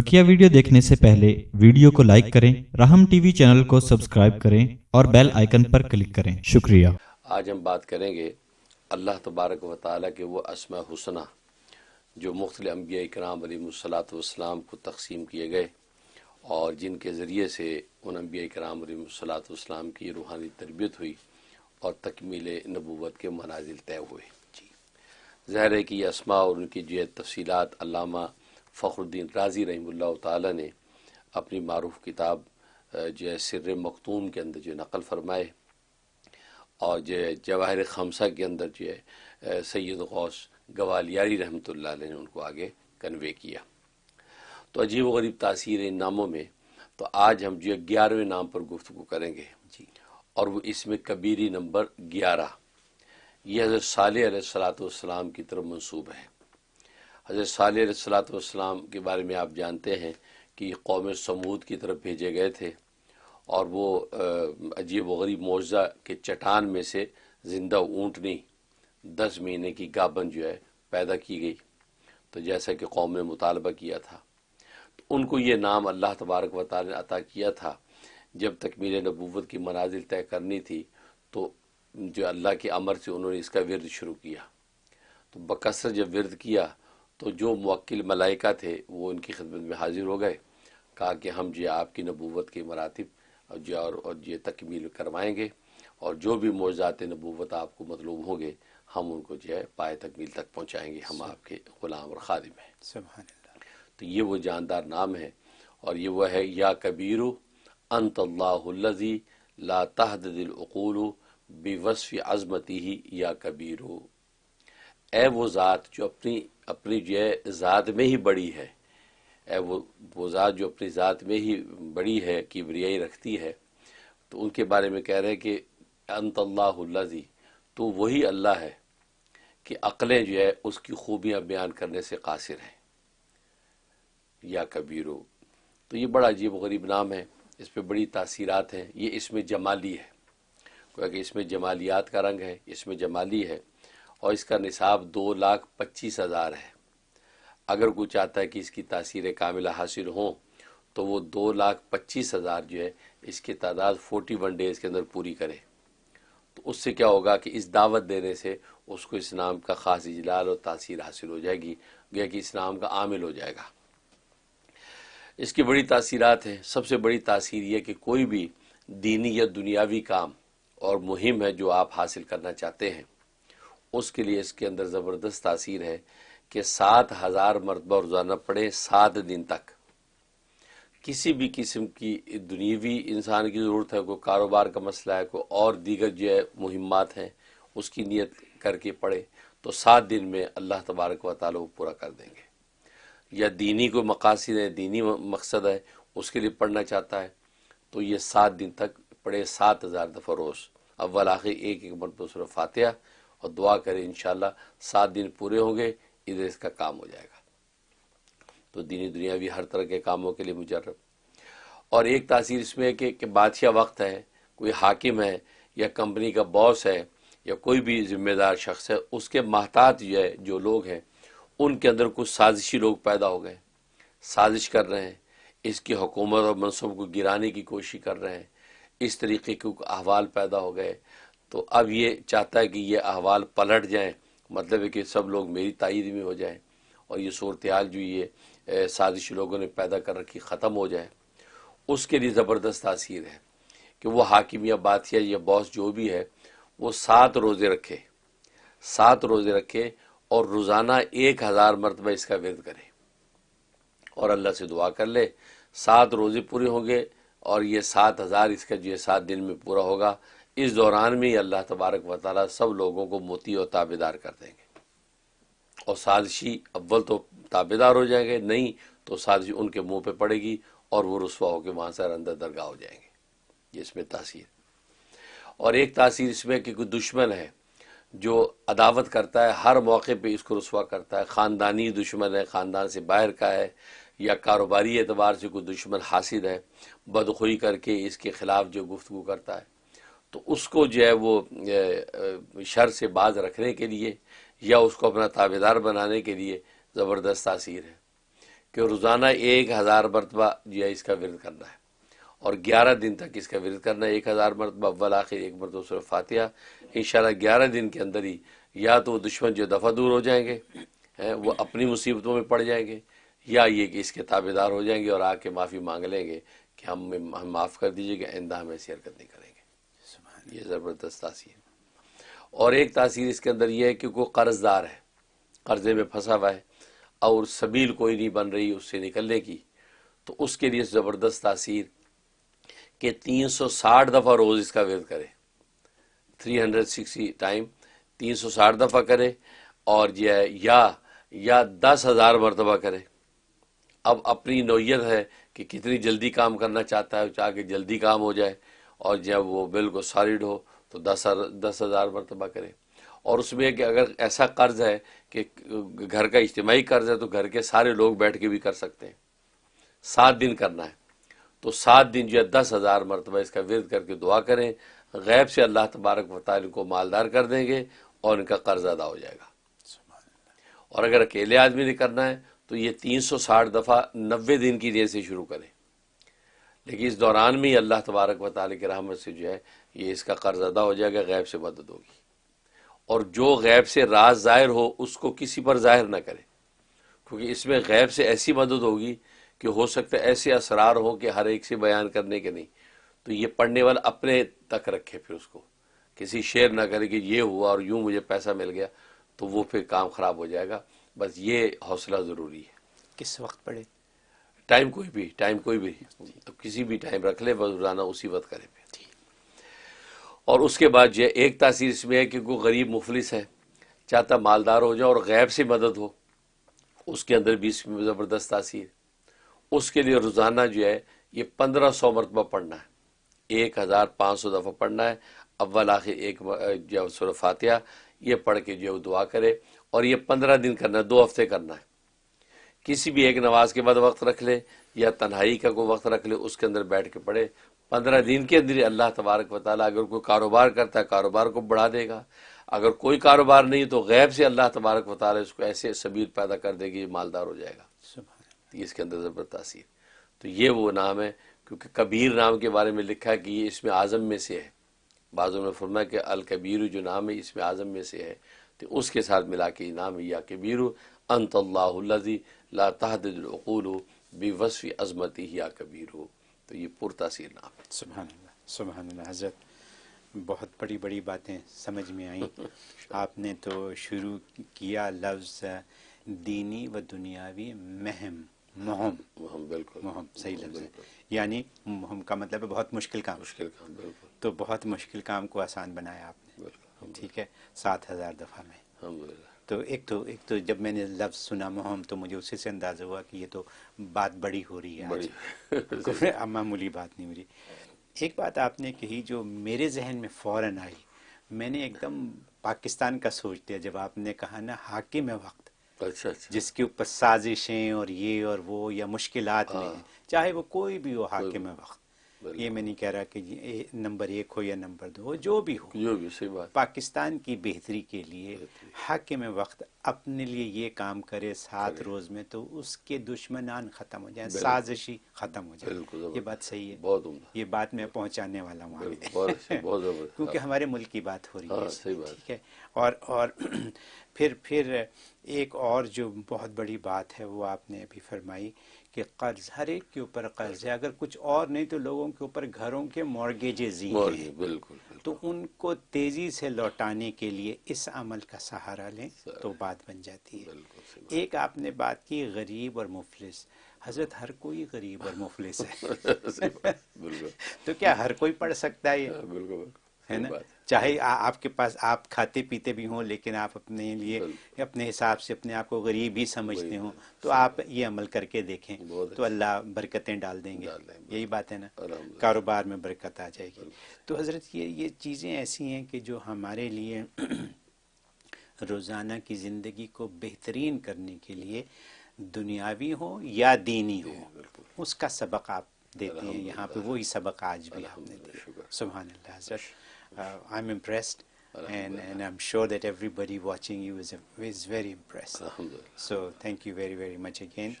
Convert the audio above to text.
بقیہ ویڈیو دیکھنے سے پہلے ویڈیو کو لائک کریں، رحم ٹی وی چینل کو سبسکرائب کریں اور بیل آئیکن پر کلک کریں۔ شکریہ۔ آج ہم بات کریں گے اللہ تبارک و تعالیٰ کے وہ اسماء حسنہ جو مختلف انبیاء اکرام علیہ الصلاۃ والسلام کو تقسیم کیے گئے اور جن کے ذریعے سے ان انبیاء اکرام علیہ الصلاۃ والسلام کی روحانی تربیت ہوئی اور تکمیل نبوت کے منازل طے ہوئے۔ جی۔ ظاہر ہے کہ یہ اسماء اور ان کی جو تفصیلات علامہ فخر الدین رازی رحمہ اللہ تعالیٰ نے اپنی معروف کتاب جو ہے سر مختوم کے اندر جو نقل فرمائے اور جو ہے جواہر خمسہ کے اندر جو ہے سید غوث گوالیاری رحمۃ اللہ علیہ نے ان کو آگے کنوے کیا۔ تو عجیب و غریب تاثیر ان ناموں میں تو آج ہم جو ہے گیارہویں نام پر گفتگو کریں گے۔ جی۔ اور وہ اس میں کبیری نمبر گیارہ۔ یہ حضرت صالح علیہ السلاۃ والسلام کی طرف منصوب ہے۔ حضرت صالح علیہ السلاۃ والسلام کے بارے میں آپ جانتے ہیں کہ قوم سمود کی طرف بھیجے گئے تھے اور وہ عجیب و غریب معجزہ کے چٹان میں سے زندہ اونٹنی دس مہینے کی گابن جو ہے پیدا کی گئی۔ تو جیسا کہ قوم نے مطالبہ کیا تھا۔ تو ان کو یہ نام اللہ تبارک و تعالی نے عطا کیا تھا۔ جب تک نبوت کی منازل طے کرنی تھی تو جو اللہ کے امر سے انہوں نے اس کا ورد شروع کیا۔ تو بکثر جب ورد کیا تو جو موکل ملائکہ تھے وہ ان کی خدمت میں حاضر ہو گئے۔ کہا کہ ہم جی آپ کی نبوت کے مراتب اور جو اور یہ تکمیل کروائیں گے اور جو بھی معجزات نبوت آپ کو مطلوب ہوں گے ہم ان کو جو ہے پائے تکمیل تک پہنچائیں گے۔ ہم آپ کے غلام اور خادم ہیں۔ سبحان اللہ۔ تو یہ وہ جاندار نام ہے اور یہ وہ ہے یا کبیرو انت اللہ الذی لا تحدد العقول بوصف عظمتی ہی یا کبیرو۔ اے وہ ذات جو اپنی اپنی جو ہے ذات میں ہی بڑی ہے۔ اے وہ وہ ذات جو اپنی ذات میں ہی بڑی ہے، کبریائی رکھتی ہے۔ تو ان کے بارے میں کہہ رہے ہیں کہ انت اللہ اللہ تو وہی اللہ ہے کہ عقلیں جو ہے اس کی خوبیاں بیان کرنے سے قاصر ہیں۔ یا کبیرو، تو یہ بڑا عجیب و غریب نام ہے۔ اس پہ بڑی تاثیرات ہیں۔ یہ اس میں جمالی ہے۔ کہ اس میں جمالیات کا رنگ ہے، اس میں جمالی ہے۔ اور اس کا نصاب دو لاکھ پچیس ہزار ہے۔ اگر کوئی چاہتا ہے کہ اس کی تاثیر کاملہ حاصل ہوں تو وہ دو لاکھ پچیس ہزار جو ہے، اس کی تعداد فورٹی ون ڈیز کے اندر پوری کرے۔ تو اس سے کیا ہوگا کہ اس دعوت دینے سے اس کو اسلام کا خاص اجلال اور تاثیر حاصل ہو جائے گی گیا کہ اسلام کا عامل ہو جائے گا۔ اس کی بڑی تاثیرات ہیں۔ سب سے بڑی تاثیر یہ کہ کوئی بھی دینی یا دنیاوی کام اور مہم ہے جو آپ حاصل کرنا چاہتے ہیں۔ اس کے لیے اس کے اندر زبردست تاثیر ہے کہ سات ہزار مرتبہ روزانہ پڑھیں سات دن تک۔ کسی بھی قسم کی دنیوی انسان کی ضرورت ہے، کوئی کاروبار کا مسئلہ ہے، کوئی اور دیگر جو ہے مہمات ہیں، اس کی نیت کر کے پڑھے تو سات دن میں اللہ تبارک و تعالیٰ وہ پورا کر دیں گے۔ یا دینی کوئی مقاصد ہے، دینی مقصد ہے، اس کے لیے پڑھنا چاہتا ہے تو یہ سات دن تک پڑھے سات ہزار دفعہ روز۔ اول آخر، ایک ایک مرتبہ صرف فاتحہ اور دعا کرے انشاءاللہ سات دن پورے ہوں گے، ادھر اس کا کام ہو جائے گا۔ تو دینی دنیا بھی ہر طرح کے کاموں کے لیے مجرب۔ اور ایک تاثیر اس میں ہے کہ کہ بادشاہ وقت ہے، کوئی حاکم ہے یا کمپنی کا باس ہے یا کوئی بھی ذمہ دار شخص ہے، اس کے محتاط جو ہے، جو لوگ ہیں، ان کے اندر کچھ سازشی لوگ پیدا ہو گئے۔ سازش کر رہے ہیں۔ اس کی حکومت اور منصوب کو گرانے کی کوشش کر رہے ہیں۔ اس طریقے کے احوال پیدا ہو گئے۔ تو اب یہ چاہتا ہے کہ یہ احوال پلٹ جائیں۔ مطلب ہے کہ سب لوگ میری تائید میں ہو جائیں اور یہ صورتحال جو یہ سازشی لوگوں نے پیدا کر رکھی ختم ہو جائے۔ اس کے لیے زبردست تاثیر ہے کہ وہ حاکم یا بادشاہ یا باس جو بھی ہے، وہ سات روزے رکھے۔ سات روزے رکھے اور روزانہ ایک ہزار مرتبہ اس کا ورد کرے۔ اور اللہ سے دعا کر لے، سات روزے پورے ہوں گے اور یہ سات ہزار اس کا جو ہے سات دن میں پورا ہوگا۔ اس دوران میں اللہ تبارک و تعالیٰ سب لوگوں کو موتی اور تابے دار کر دیں گے۔ اور سازشی اول تو تابے دار ہو جائیں گے، نہیں تو سازشی ان کے منہ پہ پڑے گی اور وہ رسوا ہو کے وہاں سے اندر درگاہ ہو جائیں گے۔ یہ اس میں تاثیر۔ اور ایک تاثیر اس میں کہ کوئی دشمن ہے جو عداوت کرتا ہے، ہر موقع پہ اس کو رسوا کرتا ہے۔ خاندانی دشمن ہے، خاندان سے باہر کا ہے، یا کاروباری اعتبار سے کوئی دشمن حاصل ہے، بدخوئی کر کے اس کے خلاف جو گفتگو کرتا ہے۔ تو اس کو جو ہے وہ شر سے باز رکھنے کے لیے یا اس کو اپنا تابے دار بنانے کے لیے زبردست تاثیر ہے کہ روزانہ ایک ہزار مرتبہ جو ہے اس کا ورد کرنا ہے اور گیارہ دن تک اس کا ورد کرنا ہے۔ ایک ہزار مرتبہ اول، آخر، ایک مرتبہ سورہ فاتحہ۔ انشاءاللہ گیارہ دن کے اندر ہی یا تو وہ دشمن جو دفعہ دور ہو جائیں گے وہ اپنی مصیبتوں میں پڑ جائیں گے یا یہ کہ اس کے تابع دار ہو جائیں گے اور آ کے معافی مانگ لیں گے کہ ہم ہم معاف کر دیجیے کہ آئندہ ہم ایسی حرکت نہیں کریں یہ زبردست تاثیر۔ اور ایک تاثیر اس کے اندر یہ ہے کہ کوئی قرض دار ہے، قرضے میں پھنسا ہوا ہے اور سبیل کوئی نہیں بن رہی اس سے نکلنے کی۔ تو اس کے لیے زبردست تاثیر کہ تین سو ساٹھ دفعہ روز اس کا ورد کرے۔ تھری ہنڈریڈ سکسٹی ٹائم تین سو ساٹھ دفعہ کرے اور یہ یا یا دس ہزار مرتبہ کرے۔ اب اپنی نوعیت ہے کہ کتنی جلدی کام کرنا چاہتا ہے چاہ کے جلدی کام ہو جائے۔ اور جب وہ بالکل سالڈ ہو تو دس دس ہزار مرتبہ کرے۔ اور اس میں کہ اگر ایسا قرض ہے کہ گھر کا اجتماعی قرض ہے تو گھر کے سارے لوگ بیٹھ کے بھی کر سکتے ہیں۔ سات دن کرنا ہے۔ تو سات دن جو ہے دس ہزار مرتبہ اس کا ورد کر کے دعا کریں۔ غیب سے اللہ تبارک و تعالی کو مالدار کر دیں گے اور ان کا قرض ادا ہو جائے گا۔ اور اگر اکیلے آدمی نے کرنا ہے تو یہ تین سو ساٹھ دفعہ نوے دن کی نیت سے شروع کریں۔ لیکن اس دوران میں اللہ تبارک و تعالی کی رحمت سے جو ہے یہ اس کا قرض ادا ہو جائے گا، غیب سے مدد ہوگی۔ اور جو غیب سے راز ظاہر ہو، اس کو کسی پر ظاہر نہ کرے۔ کیونکہ اس میں غیب سے ایسی مدد ہوگی کہ ہو سکتا ہے ایسے اسرار ہوں کہ ہر ایک سے بیان کرنے کے نہیں۔ تو یہ پڑھنے والا اپنے تک رکھے پھر اس کو۔ کسی شیئر نہ کرے کہ یہ ہوا اور یوں مجھے پیسہ مل گیا تو وہ پھر کام خراب ہو جائے گا۔ بس یہ حوصلہ ضروری ہے۔ کس وقت پڑھے؟ ٹائم کوئی بھی ٹائم کوئی بھی تو کسی بھی ٹائم رکھ لے بس روزانہ اسی وقت کرے پھر۔ اور اس کے بعد یہ ایک تاثیر اس میں ہے کہ کوئی غریب مفلس ہے چاہتا مالدار ہو جائے اور غیب سے مدد ہو اس کے اندر بھی اس میں زبردست تاثیر۔ اس کے لیے روزانہ جو ہے یہ پندرہ سو مرتبہ پڑھنا ہے۔ ایک ہزار پانچ سو دفعہ پڑھنا ہے۔ اول آخر ایک جو سورہ فاتحہ یہ پڑھ کے جو دعا کرے۔ اور یہ پندرہ دن کرنا ہے دو ہفتے کرنا ہے۔ کسی بھی ایک نماز کے بعد وقت رکھ لے یا تنہائی کا کوئی وقت رکھ لے اس کے اندر بیٹھ کے پڑھے۔ پندرہ دن کے اندر اللہ تبارک و تعالیٰ اگر کوئی کاروبار کرتا ہے کاروبار کو بڑھا دے گا۔ اگر کوئی کاروبار نہیں تو غیب سے اللہ تبارک و تعالیٰ اس کو ایسے سبیل پیدا کر دے گی مالدار ہو جائے گا۔ اس کے اندر زبردست تاثیر۔ تو یہ وہ نام ہے کیونکہ کبیر نام کے بارے میں لکھا ہے کہ یہ اس میں اعظم میں سے ہے۔ بعضوں نے فرمایا کہ الکبیر جو نام ہے اس میں اعظم میں سے ہے۔ تو اس کے ساتھ ملا کے یہ نام ہے یا کبیر انت اللہ الذی لا تحدد العقول بوصف عظمتی یا کبیر تو یہ پر تاثیر نام سبحان اللہ سبحان اللہ حضرت۔ بہت بڑی بڑی باتیں سمجھ میں آئیں۔ آپ نے تو شروع کیا لفظ دینی و دنیاوی مہم مہم۔ ہم بالکل۔ مہم صحیح لفظ ہے۔ یعنی مہم کا مطلب ہے بہت مشکل کام۔ مشکل کام بالکل۔ تو بہت مشکل کام کو آسان بنایا آپ نے۔ بالکل ٹھیک ہے سات ہزار دفعہ میں۔ تو ایک تو ایک تو جب میں نے لفظ سنا مہم تو مجھے اسی سے اندازہ ہوا کہ یہ تو بات بڑی ہو رہی ہے معمولی بات نہیں ہو رہی ایک بات آپ نے کہی جو میرے ذہن میں فوراً آئی۔ میں نے ایک دم پاکستان کا سوچ دیا جب آپ نے کہا نا حاکم وقت۔ اچھا اچھا۔ جس کے اوپر سازشیں اور یہ اور وہ یا مشکلات نہیں ہیں چاہے وہ کوئی بھی ہو حاکم وقت۔ یہ میں نہیں کہہ رہا کہ نمبر ایک ہو یا نمبر دو ہو جو بھی ہو۔ جو بھی صحیح بات۔ پاکستان کی بہتری کے لیے حاکم وقت اپنے لیے یہ کام کرے سات روز میں تو اس کے دشمنان ختم ہو جائیں سازشی ختم ہو جائے۔ بالکل یہ بات صحیح ہے۔ بہت یہ بات میں پہنچانے والا ہوں۔ کیونکہ ہمارے ملک کی بات ہو رہی ہے۔ ہاں، اس صحیح میں، بات۔ ٹھیک ہے۔ اور اور پھر پھر ایک اور جو بہت بڑی بات ہے وہ آپ نے ابھی فرمائی۔ کہ قرض ہر ایک کے اوپر قرض ہے۔ اگر کچھ اور نہیں تو لوگوں کے اوپر گھروں کے مورگیجز ہی ہیں۔ بالکل تو ان کو تیزی سے لوٹانے کے لیے اس عمل کا سہارا لیں تو بات بن جاتی ہے۔ ایک آپ نے بات کی غریب اور مفلس۔ حضرت ہر کوئی غریب اور مفلس ہے۔ تو کیا ہر کوئی پڑھ سکتا ہے ہاں، بالکل۔ ہے نا؟ چاہے آپ کے پاس آپ کھاتے پیتے بھی ہوں لیکن آپ اپنے لیے اپنے حساب سے اپنے آپ کو غریب ہی سمجھتے ہوں تو آپ یہ عمل کر کے دیکھیں تو اللہ برکتیں ڈال دیں گے۔ یہی بات ہے نا۔ کاروبار میں برکت آ جائے گی۔ تو حضرت یہ یہ چیزیں ایسی ہیں کہ جو ہمارے لیے روزانہ کی زندگی کو بہترین کرنے کے لیے دنیاوی ہو یا دینی ہو اس کا سبق آپ دیتے ہیں۔ یہاں پہ وہی سبق آج بھی آپ نے دیا سبحان اللہ حضرت۔ uh, I'm impressed, and, and I'm sure that everybody watching you is, is very impressed. So thank you very, very much again.